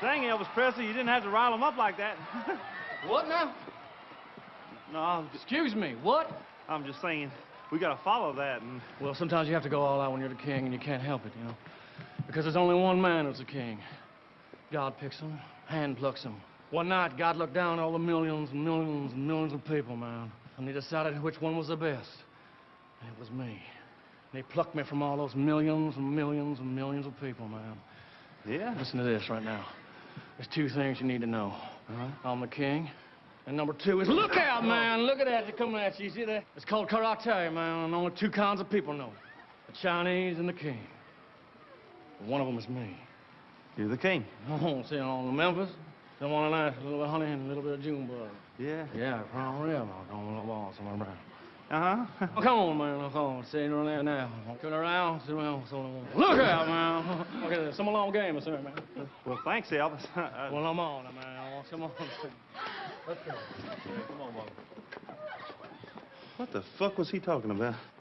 Dang, Elvis Presley, you didn't have to rile him up like that. What now? no, I'm just, Excuse me, what? I'm just saying, we gotta follow that, and Well, sometimes you have to go all out when you're the king, and you can't help it, you know? Because there's only one man who's the king. God picks him, hand plucks him. One night, God looked down at all the millions and millions and millions of people, man, and he decided which one was the best. And it was me. And he plucked me from all those millions and millions and millions of people, man. yeah. Listen to this right now. There's two things you need to know. Uh-huh. I'm the king. And number two is look out, man. Look at that. They're coming at you. You see that? It's called karate, man. And only two kinds of people know it. The Chinese and the king. One of them is me. You're the king. Oh, see, on the Memphis, they want a nice little bit of honey and a little bit of June bug. Yeah. Yeah, from real. Don't want to lost somewhere around. Uh-huh. Oh, come on, man. Oh, come on. See there now. Turn around. Sit around. Look out, man. Okay, some long game or something, man. well, thanks, Elvis. Uh, Well, I'm on, man. Come on. Let's go. What the fuck was he talking about?